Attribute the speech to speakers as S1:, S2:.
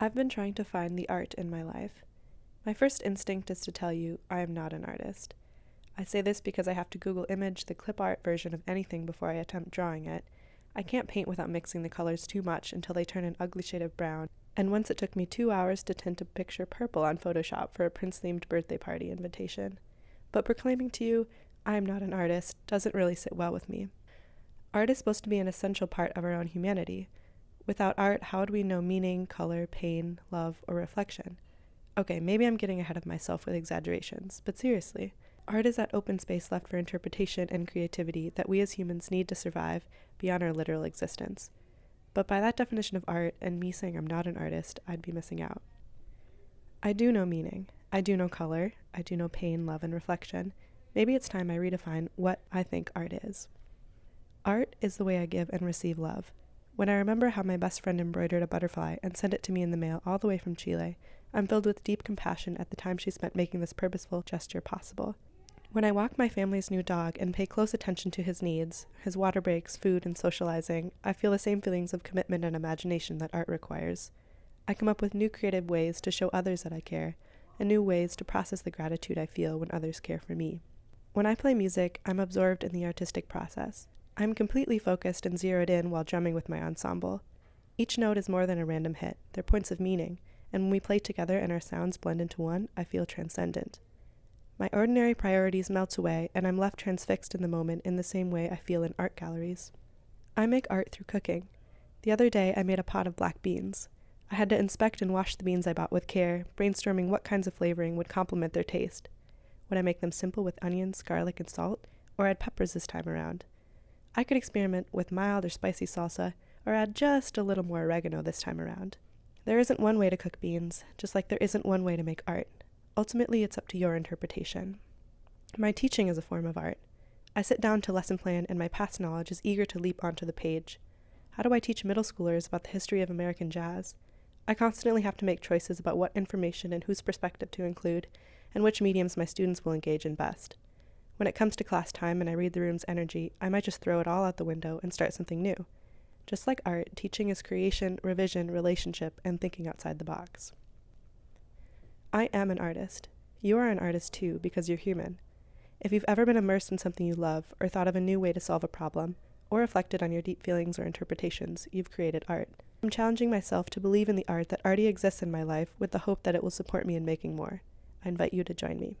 S1: I've been trying to find the art in my life. My first instinct is to tell you I am not an artist. I say this because I have to Google image the clip art version of anything before I attempt drawing it. I can't paint without mixing the colors too much until they turn an ugly shade of brown, and once it took me two hours to tint a picture purple on Photoshop for a Prince themed birthday party invitation. But proclaiming to you, I am not an artist, doesn't really sit well with me. Art is supposed to be an essential part of our own humanity. Without art, how would we know meaning, color, pain, love, or reflection? Okay, maybe I'm getting ahead of myself with exaggerations, but seriously, art is that open space left for interpretation and creativity that we as humans need to survive beyond our literal existence. But by that definition of art, and me saying I'm not an artist, I'd be missing out. I do know meaning. I do know color. I do know pain, love, and reflection. Maybe it's time I redefine what I think art is. Art is the way I give and receive love. When I remember how my best friend embroidered a butterfly and sent it to me in the mail all the way from Chile, I'm filled with deep compassion at the time she spent making this purposeful gesture possible. When I walk my family's new dog and pay close attention to his needs, his water breaks, food, and socializing, I feel the same feelings of commitment and imagination that art requires. I come up with new creative ways to show others that I care, and new ways to process the gratitude I feel when others care for me. When I play music, I'm absorbed in the artistic process. I'm completely focused and zeroed in while drumming with my ensemble. Each note is more than a random hit, they're points of meaning, and when we play together and our sounds blend into one, I feel transcendent. My ordinary priorities melt away, and I'm left transfixed in the moment in the same way I feel in art galleries. I make art through cooking. The other day, I made a pot of black beans. I had to inspect and wash the beans I bought with care, brainstorming what kinds of flavoring would complement their taste. Would I make them simple with onions, garlic, and salt, or add peppers this time around? I could experiment with mild or spicy salsa, or add just a little more oregano this time around. There isn't one way to cook beans, just like there isn't one way to make art. Ultimately, it's up to your interpretation. My teaching is a form of art. I sit down to lesson plan, and my past knowledge is eager to leap onto the page. How do I teach middle schoolers about the history of American jazz? I constantly have to make choices about what information and whose perspective to include, and which mediums my students will engage in best. When it comes to class time and I read the room's energy, I might just throw it all out the window and start something new. Just like art, teaching is creation, revision, relationship, and thinking outside the box. I am an artist. You are an artist too, because you're human. If you've ever been immersed in something you love, or thought of a new way to solve a problem, or reflected on your deep feelings or interpretations, you've created art. I'm challenging myself to believe in the art that already exists in my life with the hope that it will support me in making more. I invite you to join me.